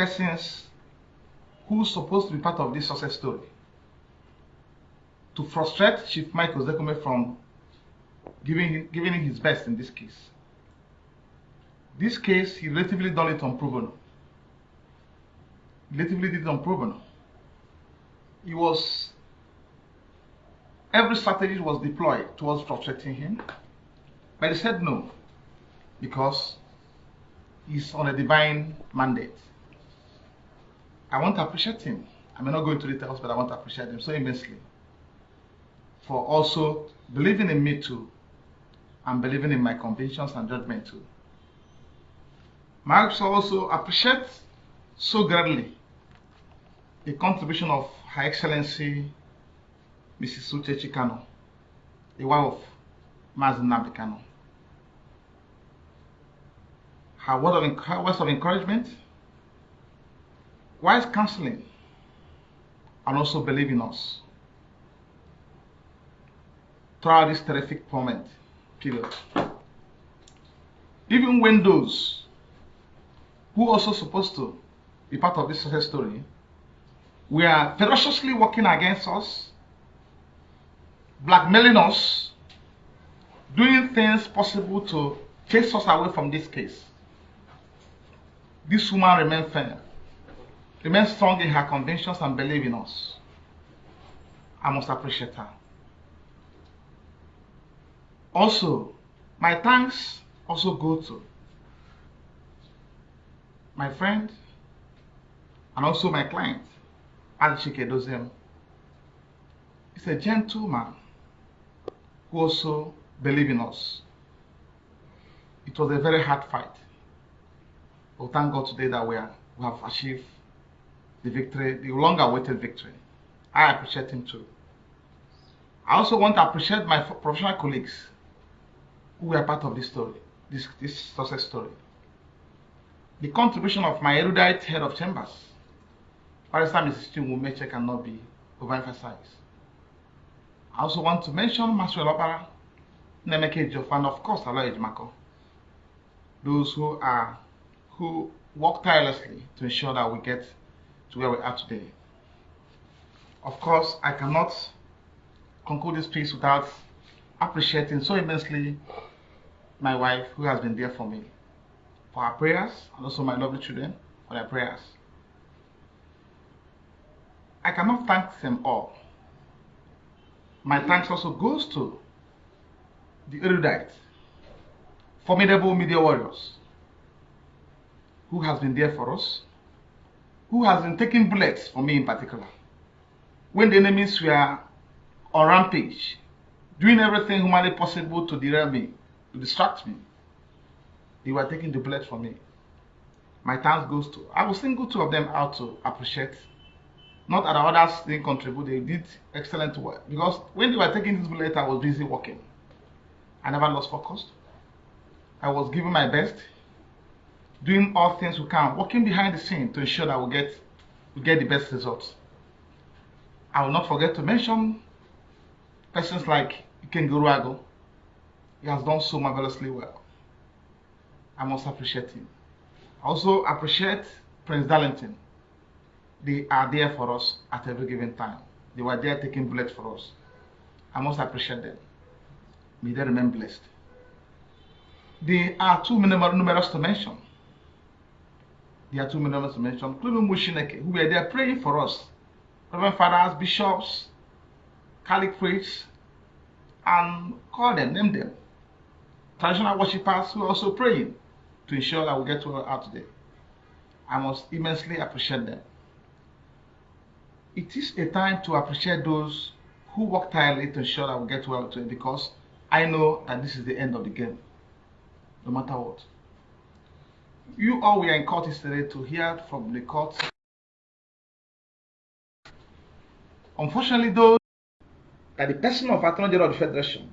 persons who's supposed to be part of this success story to frustrate Chief Mike Ozekhome from giving, giving him his best in this case. This case, he relatively done it on. Relatively did it on. He was, every strategy was deployed towards frustrating him, but he said no, because he's on a divine mandate. I want to appreciate him. I may not go into details, but I want to appreciate him so immensely for also believing in me too and believing in my convictions and judgment too. Marx also appreciate so greatly the contribution of Her Excellency Mrs. Uche Chikano, the wife of Mazin Nabikano. Her, word of, her words of encouragement, wise counseling, and also believe in us throughout this terrific moment period. Even when those who also supposed to be part of this success story were ferociously working against us, blackmailing us, doing things possible to chase us away from this case. This woman remained firm, remained strong in her convictions and believe in us. I must appreciate her. Also, my thanks also go to my friend and also my client, Adichike Dozem. He's a gentleman who also believes in us. It was a very hard fight. But thank God today that we, are, we have achieved the victory, the long awaited victory. I appreciate him too. I also want to appreciate my professional colleagues who were part of this story, this, this success story. The contribution of my erudite head of chambers, Barrister Mrs. Chinwumeche, cannot be overemphasized. I also want to mention Maxwell Opara, Nemeke Jof, and of course, Aloy Ejimakor. Those who are who work tirelessly to ensure that we get to where we are today. Of course, I cannot conclude this piece without appreciating so immensely my wife who has been there for me, for her prayers, and also my lovely children for their prayers. I cannot thank them all. My thanks also goes to the erudite, formidable media warriors, who has been there for us, who has been taking bullets for me in particular. When the enemies were on rampage, doing everything humanly possible to derail me, to distract me, they were taking the bullets for me. My thanks goes to, I will single two of them out to appreciate. Not that others didn't contribute, they did excellent work. Because when they were taking this bullet, I was busy working. I never lost focus. I was giving my best, doing all things we can, working behind the scene to ensure that we get we get the best results. I will not forget to mention persons like Iken Guruago. He has done so marvelously well. I must appreciate him. I also appreciate Prince Darlington. They are there for us at every given time. They were there taking bullets for us. I must appreciate them. May they remain blessed. There are too numerous to mention. There are too numerous to mention, including Mushineke, who were there praying for us. Reverend fathers, bishops, priests, and call them, name them. Traditional worshippers who are also praying to ensure that we get well out today. I must immensely appreciate them. It is a time to appreciate those who work tirelessly to ensure that we get well today because I know that this is the end of the game, no matter what. You all were in court yesterday to hear from the court. Unfortunately, though, that the person of Attorney General of the Federation,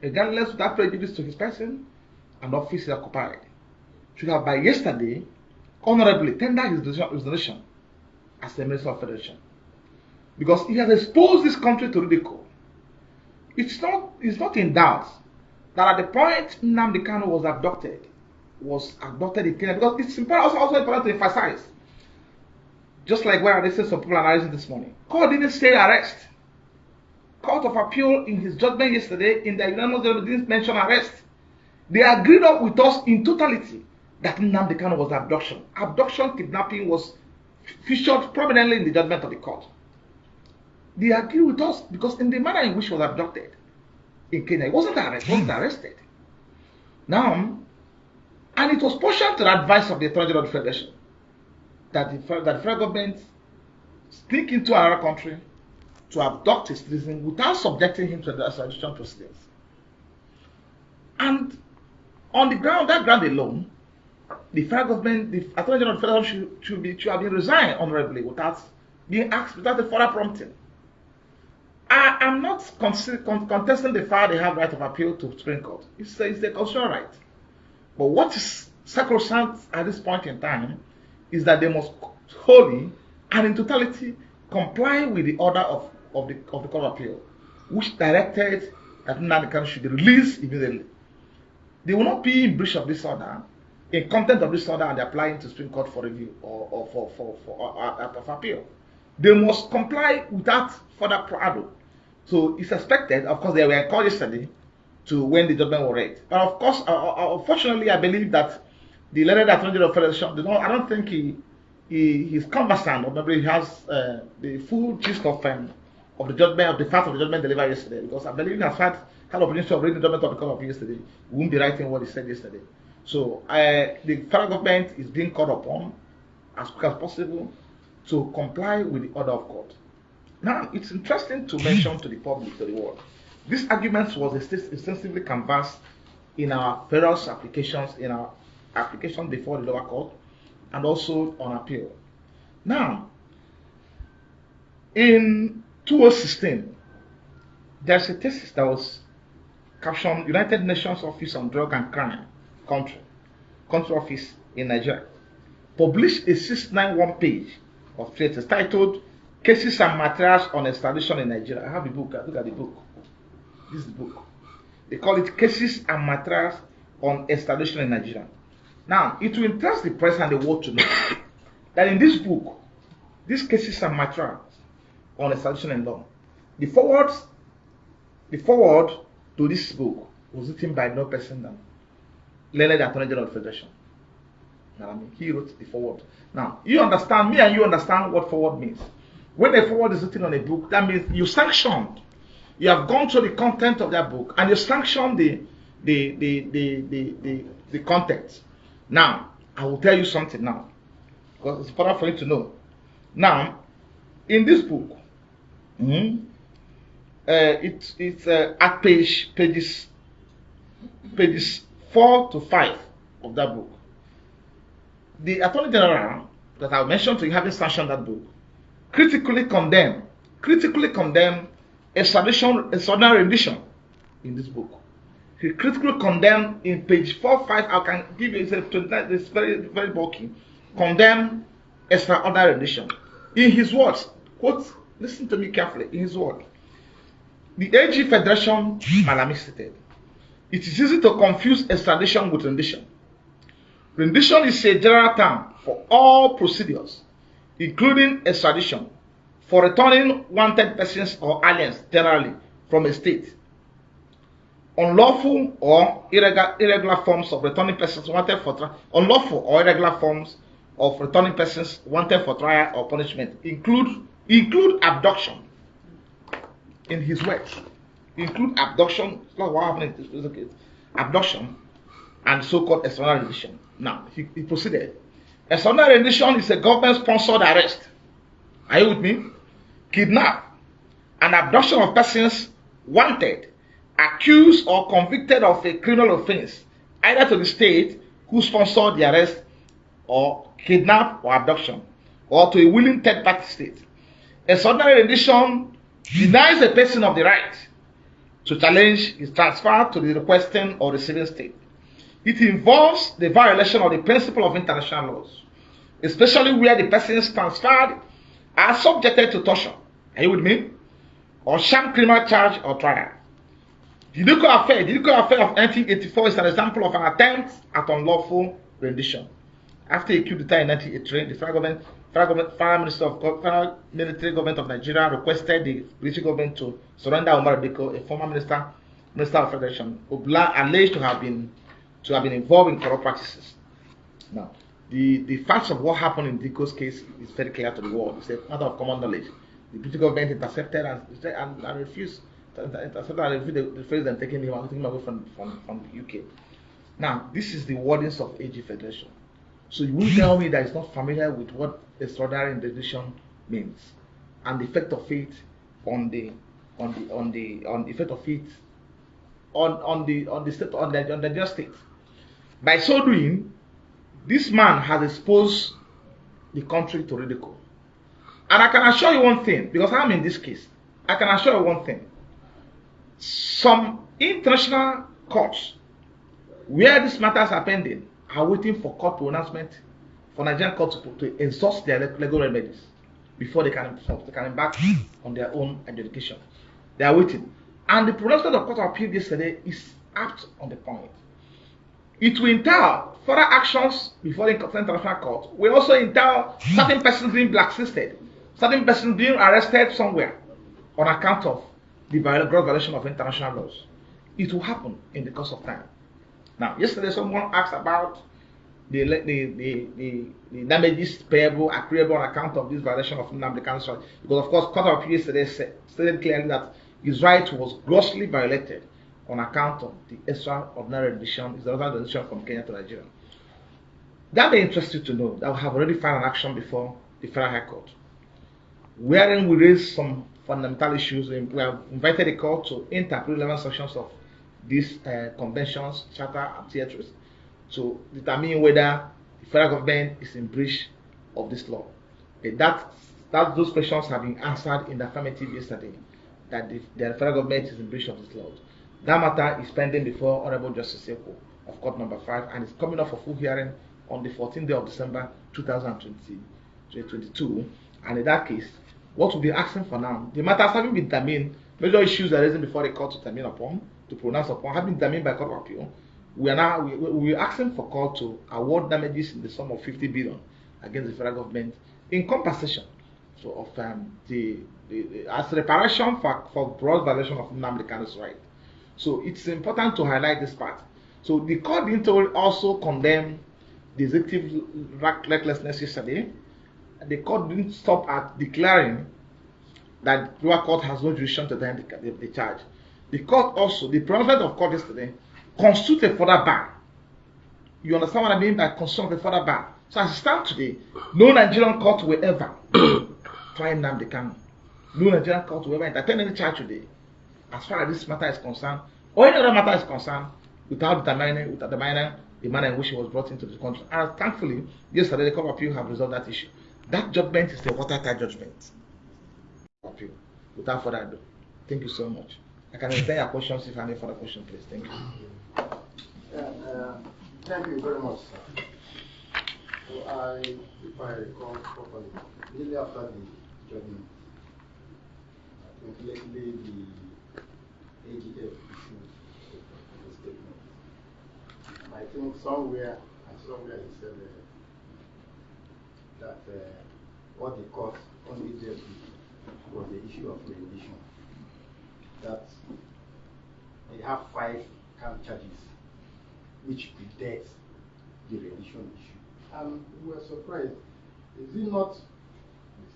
regardless without prejudice to his person and office he occupied, should have by yesterday honorably tendered his resignation as the Minister of Federation. Because he has exposed this country to ridicule. It's not, it's not in doubt that at the point Nnamdi Kanu was abducted, was abducted in Kenya, because it's important, also, also important to emphasize Just like where I listened some people analyzing this morning. Court didn't say arrest. Court of Appeal in his judgment yesterday in the unanimous didn't mention arrest. They agreed up with us in totality that Nnamdi Kanu was abduction. Abduction, kidnapping was featured prominently in the judgment of the court. They agreed with us because in the manner in which he was abducted in Kenya, he wasn't arrested. wasn't arrested. Now, and it was partial to the advice of the Attorney General of the Federation that the, that the federal government sneak into another country to abduct his citizen without subjecting him to the extradition proceedings. And on the ground, that ground alone, the federal government, the Attorney General of the Federal should, should, be, should have been resigned honorably without being asked, without the further prompting. I am not contesting the fact they have right of appeal to Supreme Court. It's a, it's a constitutional right. But what is sacrosanct at this point in time is that they must wholly and in totality comply with the order of, of, the, of the Court of Appeal, which directed that Nnamdi should be released immediately. They will not be in breach of this order, in content of this order, and applying to Supreme Court for review or, or for, for, for, for uh, uh, of appeal. They must comply without further ado. So it's expected, of course, they were encouraged to when the judgment was read. But of course, uh, uh, unfortunately, I believe that the that Attorney General Federation, not, I don't think he, he he's conversant or maybe he has uh, the full gist of um, of the judgment of the fact of the judgment delivered yesterday because I believe he has had had opportunity of reading the judgment of the court of yesterday. He won't be writing what he said yesterday. So uh, the federal government is being called upon as quick as possible to comply with the order of court. Now, it's interesting to mention to the public, to the world, this argument was extensively canvassed in our various applications, in our application before the lower court, and also on appeal. Now, in 2016, there's a thesis that was captioned United Nations Office on Drug and Crime Country, Country Office in Nigeria, published a 691 page of thesis titled Cases and Materials on Extradition in Nigeria. I have the book, I look at the book. This book. They call it Cases and Materials on Extradition in Nigeria. Now, it will interest the press and the world to know that in this book, these cases and materials on extradition and law, the forward, the forward to this book was written by no person than Leonard Attorney General of the Federation. Now, I mean, he wrote the forward. Now, you understand, me and you understand what forward means. When a forward is written on a book, that means you sanctioned. You have gone through the content of that book and you sanction the the the the the, the, the content. Now, I will tell you something now. Because it's important for you to know. Now, in this book, mm, uh, it, it's uh, at page pages pages four to five of that book. The Attorney General that I mentioned to you having sanctioned that book critically condemned, critically condemned extradition, extraordinary rendition in this book. He critically condemned in page 4 5 i can give you it's very very bulky condemn extraordinary in his words quote listen to me carefully in his words the AG Federation Malami stated it is easy to confuse extradition with rendition. Rendition is a general term for all procedures including extradition for returning wanted persons or aliens generally from a state unlawful or irregular, irregular forms of returning persons wanted for trial, unlawful or irregular forms of returning persons wanted for trial or punishment include include abduction. In his words, include abduction. What happened in this case. Abduction and so-called external rendition. Now he, he proceeded. External rendition is a government-sponsored arrest. Are you with me? Kidnap and abduction of persons wanted accused or convicted of a criminal offense, either to the state who sponsored the arrest or kidnap or abduction, or to a willing third party state. Extraordinary rendition denies a person of the right to challenge his transfer to the requesting or receiving state. It involves the violation of the principle of international laws, especially where the persons transferred are subjected to torture. Are you with me? Or sham criminal charge or trial. The Didiko affair, the Didiko affair of 1984 is an example of an attempt at unlawful rendition. After a coup d'etat in 1983, the federal government federal, minister of federal military government of Nigeria requested the British government to surrender Umar Dikko, a former minister minister of federation, who alleged to have been to have been involved in corrupt practices. Now, the, the facts of what happened in Dikko's case is very clear to the world. It's a matter of common knowledge. The British government intercepted and, and, and refused intercepted and refused the, the phrase and taking him, taking him away from, from, from the UK. Now, this is the wordings of AG Federation. So you will tell me that it's not familiar with what extraordinary interdiction means and the effect of it on the on the on the on the effect of it on on the on the state on the on the just state. By so doing, this man has exposed the country to ridicule. And I can assure you one thing, because I'm in this case, I can assure you one thing. Some international courts where these matters are pending are waiting for court pronouncement for Nigerian courts to, to exhaust their legal remedies before they can, they can embark on their own adjudication. They are waiting. And the pronouncement of Court of Appeal yesterday is apt on the point. It will entail further actions before the international court. Will also entail certain persons being blacklisted, certain persons being arrested somewhere on account of the gross violation of international laws. It will happen in the course of time. Now, yesterday someone asked about the, the, the, the, the damages payable, accruable on account of this violation of Nnamdi Kanu's right. Because, of course, Court of Appeal yesterday stated clearly that his right was grossly violated on account of the extraordinary rendition, is the rendition from Kenya to Nigeria. That may interest you to know that we have already filed an action before the Federal High Court, wherein we raised some fundamental issues. We have invited the court to interpret relevant sections of these uh, conventions, charter, and theatres to determine whether the federal government is in breach of this law. that, that those questions have been answered in the affirmative yesterday that the, the federal government is in breach of this law. That matter is pending before Honorable Justice Eko of Court Number 5 and is coming up for full hearing on the 14th day of December 2022. And in that case, what we'll be asking for now, the matters having been determined, major issues are before the court to determine upon, to pronounce upon, have been determined by Court of Appeal. We are now we, we are asking for court to award damages in the sum of 50 billion against the federal government in compensation so of um, the, the, the, as reparation for, for gross violation of Nnamdi right. So it's important to highlight this part. So the court didn't also condemn the executive recklessness yesterday. The court didn't stop at declaring that lower court has no jurisdiction to defend the, the, the, charge. The court also, the pronouncement of court yesterday, constituted a further ban. You understand what I mean by constitute a further ban? So as it stands today, no Nigerian court will ever try and the Kanu. No Nigerian court will ever entertain any charge today as far as this matter is concerned, or any other matter is concerned, without determining, without determining the manner in which he was brought into the country. And thankfully, yesterday the Court of Appeal have resolved that issue. That judgment is a watertight judgment. Appeal. Without further ado, thank you so much. I can answer your questions if you have any further questions, please. Thank you. Yeah, uh, thank you very much, sir. So I, if I recall properly, immediately after the judgment, I think lately the AGF issued a statement. I think somewhere, somewhere he said uh, that uh, what the court only dealt with was the issue of rendition. That they have five count charges which predates the rendition issue. And we were surprised. Is it not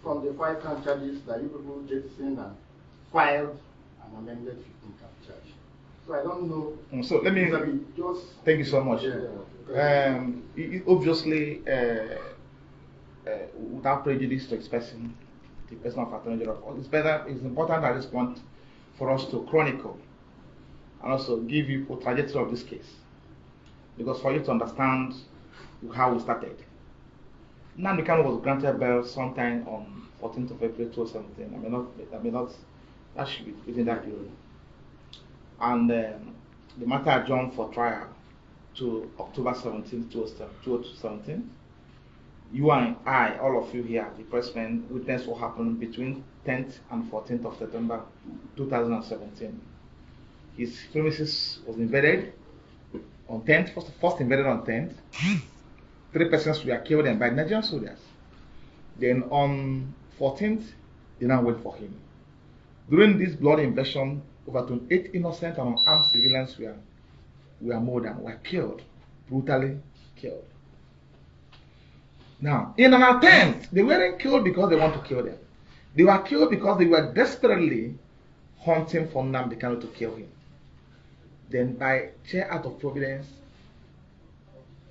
from the five count charges that you people jettisoned and filed an amended 15 count charge? So I don't know. Mm, so let me. Just thank you so much. Yeah, um, it, obviously, uh, uh, without prejudice to expressing the personal of it's better. It's important at this point for us to chronicle and also give you a trajectory of this case, because for you to understand how we started. Nnamdi was granted bail sometime on 14th of April 2017. I may not, I may not, that should be within that period. And um, the matter adjourned for trial to October 17th, 2017. You and I, all of you here, the pressmen, witnessed what happened between 10th and 14th of September 2017. His premises was invaded on 10th, first, first invaded on 10th. Three persons were killed and by Nigerian soldiers. Then on 14th, they now wait for him. During this bloody invasion, over 28 innocent and unarmed civilians were, were murdered, were killed, brutally killed. Now, in an attempt, they weren't killed because they want to kill them. They were killed because they were desperately hunting for Nnamdi Kanu to kill him. Then, by chair out of providence,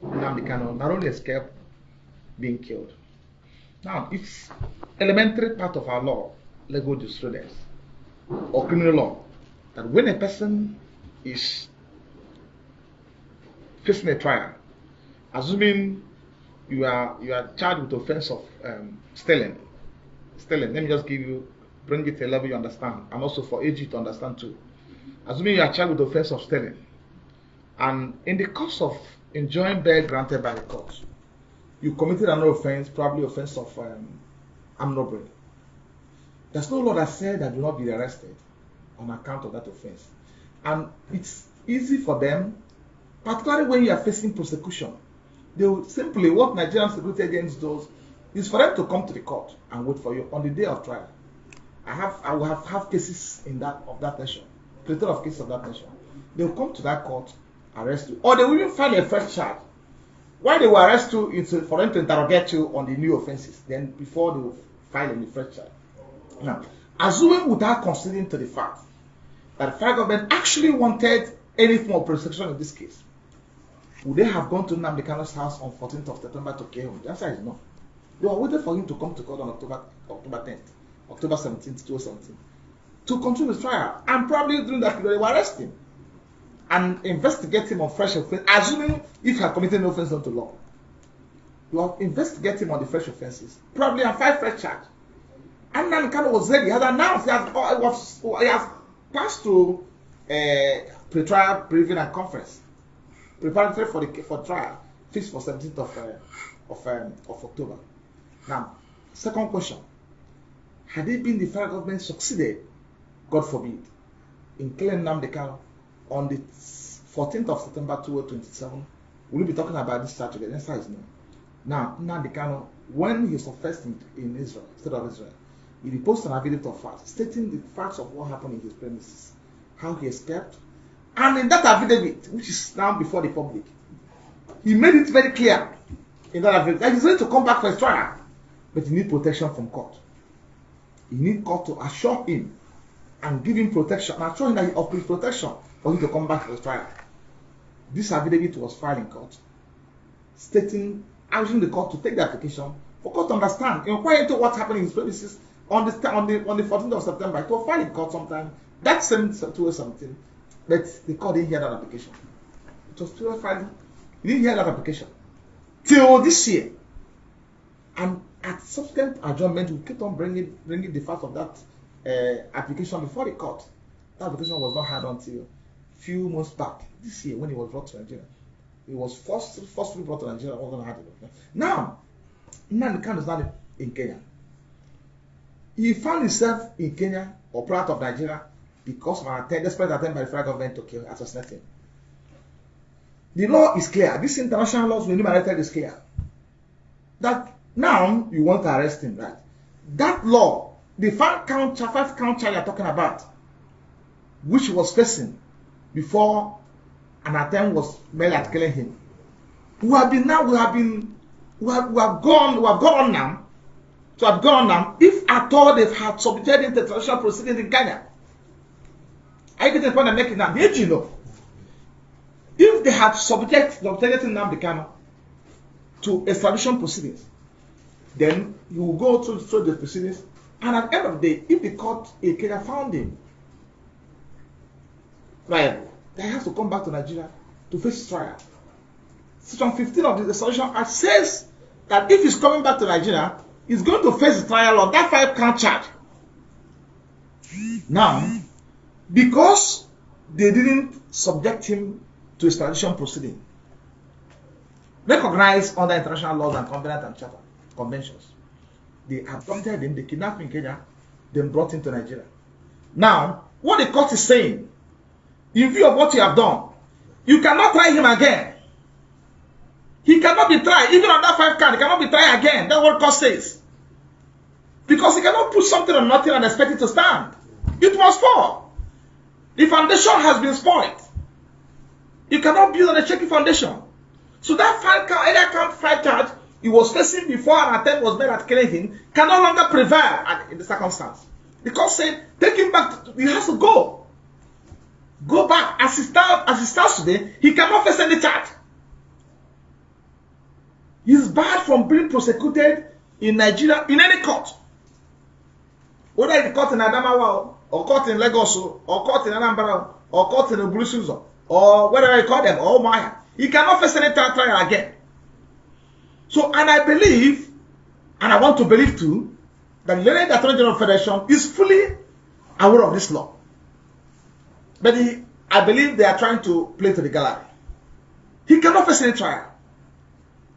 Nnamdi Kanu not only escaped being killed. Now, it's elementary part of our law, legal jurisprudence, or criminal law, that when a person is facing a trial, assuming you are you are charged with offense of um, stealing, stealing. Let me just give you bring it to a level you understand, and also for AG to understand too. Assuming you are charged with the offense of stealing, and in the course of enjoying bail granted by the court, you committed another offense, probably offense of um, armed robbery. There's no law that said that you will not be arrested on account of that offense. And it's easy for them, particularly when you are facing prosecution. They will simply, what Nigerian security agents does is for them to come to the court and wait for you on the day of trial. I have, I will have, have cases in that of that nation, plenty of cases of that nation. They will come to that court, arrest you, or they will even file a fresh charge. Why they will arrest you is for them to interrogate you on the new offenses, then before they will file any fresh charge. Now, assuming without considering to the fact that the federal government actually wanted any form of prosecution in this case, would they have gone to Nnamdi house on 14th of September to kill him? The answer is no. They were waiting for him to come to court on October October 10th, October 17th, 2017, to continue his trial. And probably during that period, they will arrest him and investigate him on fresh offense, assuming if he had committed no offense unto law. You will investigate him on the fresh offenses, probably and five fresh charges. And Nnamdi Kanu was ready. He had announced he has, he has passed through uh, pre-trial briefing and conference preparatory for the for trial fixed for 17th of uh, of um, of October. Now, second question: Had it been the federal government succeeded, God forbid, in killing Nnamdi Kanu on the 14th of September 2027, will we be talking about this again? The answer is no. Now, Nnamdi Kanu, when he was in, in Israel, state of Israel, he posted an affidavit of facts stating the facts of what happened in his premises, how he escaped, and in that affidavit, which is now before the public, he made it very clear in that affidavit that he's ready to come back for his trial, but he needs protection from court. He needs court to assure him and give him protection and assure him that he offers protection for him to come back for his trial. This affidavit was filed in court, stating, asking the court to take the application for court to understand, inquire into what happened in his premises on the on the on the 14th of September. It was filed in court sometime that same 2017 but the court didn't hear that application. It was still filed. He didn't hear that application till this year. And at subsequent adjournment, we kept on bringing bringing the fact of that uh, application before the court. That application was not heard until few months back this year when it was brought to Nigeria. It was first firstly brought to Nigeria. I wasn't heard it. Now, Nnamdi is not in Kenya. He found himself in Kenya or part of Nigeria because of an attempt, desperate attempt by the federal government to kill, assassinate him. The law is clear. This international laws we enumerated is clear. That now you want to arrest him, right? That law, the five count, five count charge you're talking about, which was facing before an attempt was made at killing him, we have been now, we have been, we have, we have gone, we have gone on now, to have gone on now, if at all they've had submitted into traditional proceedings in Kenya. You getting the point I'm making now? The AG know. If they had subject subjected Nnamdi Kanu to extradition proceedings, then you will go through, through the proceedings, and at the end of the day, if the court in Kenya found him then he has to come back to Nigeria to face trial. Section 15 of the Extradition Act says that if he's coming back to Nigeria, he's going to face trial on that five count charge. Now, because they didn't subject him to extradition proceeding recognized under international laws and covenant and charter conventions. They abducted him, they kidnapped him in Kenya, then brought him to Nigeria. Now, what the court is saying, in view of what you have done, you cannot try him again. He cannot be tried, even on that five card, he cannot be tried again. That's what court says. Because you cannot put something on nothing and expect it to stand. It must fall. The foundation has been spoiled. You cannot build on a shaky foundation. So that five count, either count five charge he was facing before an attempt was made at killing him can no longer prevail at, in the circumstance. Because saying, take him back, to, he has to go. Go back. As he, start, as he starts today, he cannot face any charge. He's barred from being prosecuted in Nigeria in any court. Whether it's court in Adamawa or court in Lagos or court in Anambra or court in Oburusuzo or whatever you call them or Maya. He cannot face any trial again. So, and I believe, and I want to believe too, that the Attorney General Federation is fully aware of this law. But he, I believe they are trying to play to the gallery. He cannot face any trial.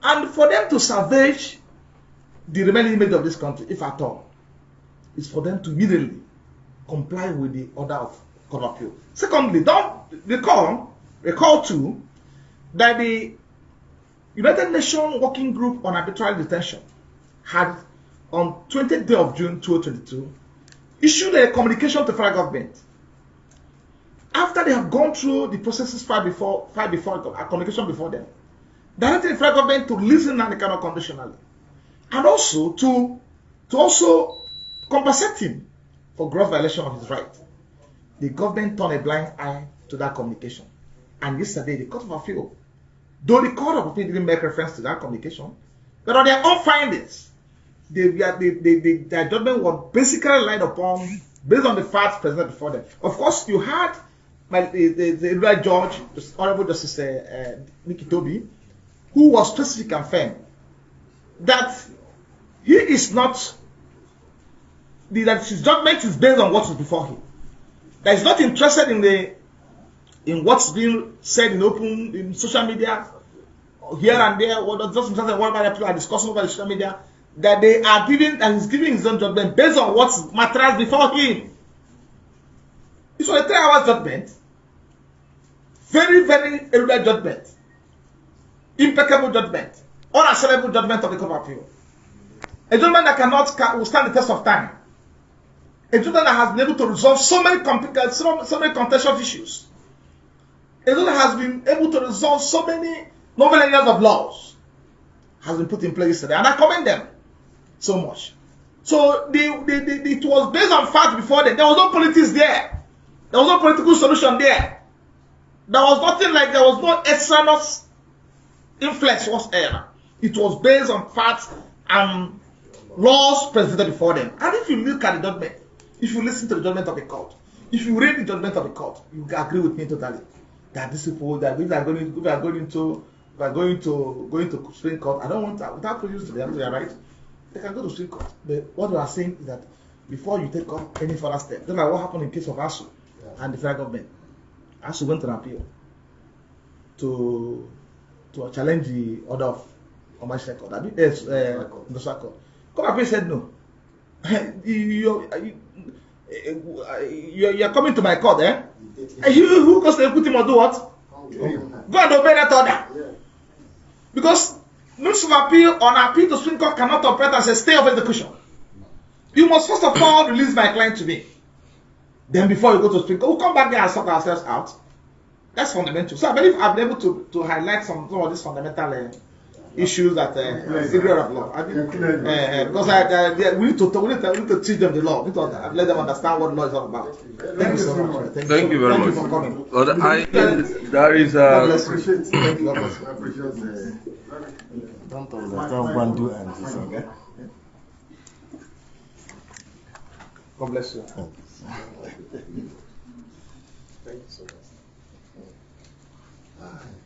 And for them to salvage the remaining image of this country, if at all, is for them to immediately comply with the order of court of appeal. Secondly, don't recall, recall too, that the United Nations Working Group on Arbitrary Detention had on 20th day of June 2022 issued a communication to federal government after they have gone through the processes far before far before a communication before them directing the federal government to listen and cannot conditionally and also to to also compensate him for gross violation of his right the government turned a blind eye to that communication and yesterday the court of appeal Though the Court of Appeal didn't make reference to that communication, but on their own findings, they, they, they, they, their judgment was basically relied upon based on the facts presented before them. Of course, you had my, the, the, the right judge, the Honorable Justice uh, uh, Nikki Tobi, who was specific and firm that he is not, that his judgment is based on what is before him. That he's not interested in the in what's being said in open in social media here and there, what just interested whatever people are discussing over the social media, that they are giving and he's giving his own judgment based on what matters before him. It's a three hours judgment. Very, very erudite judgment. Impeccable judgment. Unassailable judgment of the court of appeal. A judgment that cannot can, will stand the test of time. A judgment that has been able to resolve so many complicated, uh, so, so many contentious issues. A Israel has been able to resolve so many novel areas of laws has been put in place today, and I commend them so much. So the, the, the, it was based on fact before then. There was no politics there. There was no political solution there. There was nothing like there was no extraneous influence whatsoever. It was based on facts and laws presented before them. And if you look at the judgment, if you listen to the judgment of the court, if you read the judgment of the court, you agree with me totally that these people that we are going we are going to we are going to going to Supreme Court. I don't want that without prejudice to them, they are right. They can go to Supreme Court. But what we are saying is that before you take up any further step, just like what happened in case of ASUU yeah. and the federal government. ASUU went to an appeal to to challenge the order of commercial court. I mean, yes, uh, the court. Court appeal said no. you, you, you, you, are coming to my court, eh? Who, who goes to put him or do what? Go and obey that order. Because notice of appeal on appeal to Supreme Court cannot operate as a stay of execution. You must first of all release my client to me. Then before you go to Supreme Court, we'll come back there and sort ourselves out. That's fundamental. So I believe I've been able to, to highlight some, some of these fundamental uh, issues that uh, area of law. I mean, uh, uh, because I, uh, we need to we need to, we need to teach them the law. We need to let them understand what the law is all about. Thank you so much. Thank, Thank you very Thank much. you for coming. Well, I, there is God a. bless you. Thank you. God bless you. I appreciate the. Don't understand one do and this, okay? God bless you. Thank you so much. Ah, You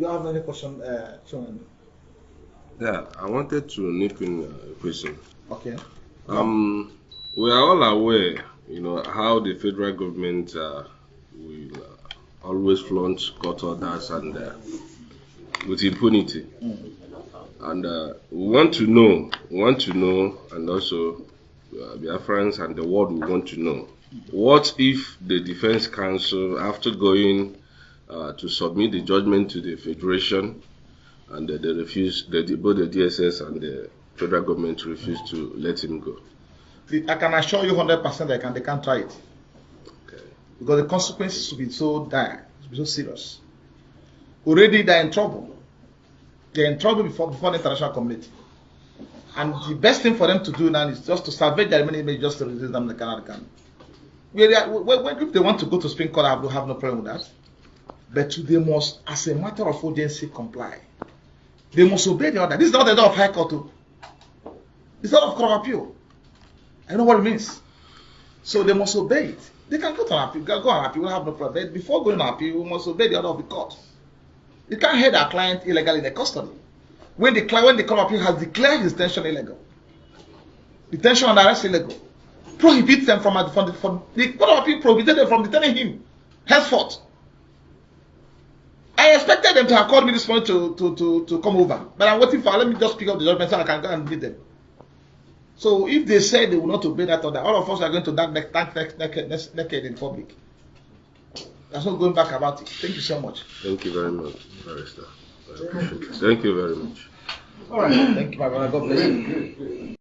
don't have any question, uh? Yeah, I wanted to nip in a question. Okay. Um, we are all aware, you know, how the federal government uh, will uh, always flaunt court orders and uh, with impunity. And uh, we want to know, we want to know, and also uh, Biafrans and the world we want to know What if the Defense Counsel, after going uh, to submit the judgment to the Federation, and uh, they refuse, the, both the DSS and the federal government refuse to let him go? I can assure you 100% they can they can't try it Okay. because the consequences will be so dire, will be so serious. Already they're in trouble. They're in trouble before before the international community. And the best thing for them to do now is just to salvage their remaining image, just to release them in the Canada can. Are- when, when- if they want to go to Supreme Court, I have no problem with that. But they must, as a matter of urgency, comply. They must obey the order. This is not the order of High Court. oh. It's not of Court of Appeal. I know what it means. So they must obey it. They can go to an appeal, go on appeal, we have no problem. But before going on appeal, we must obey the order of the court. You can't hold our client illegally in the custody. When the client, when the court of appeal has declared his detention illegal, detention and arrest illegal, prohibits them from, from, from the court of appeal prohibited them from detaining him henceforth. I expected them to have called me this morning to, to, to, to come over, but I'm waiting for. Let me just pick up the judgment so I can go and meet them. So if they say they will not obey that order, all of us are going to dark neck, dark neck, naked, naked in public. There's no going back about it. Thank you so much. Thank you very much, Barrister. I appreciate it. Thank you very much. All right. Thank you, my brother. God bless you. Great, great.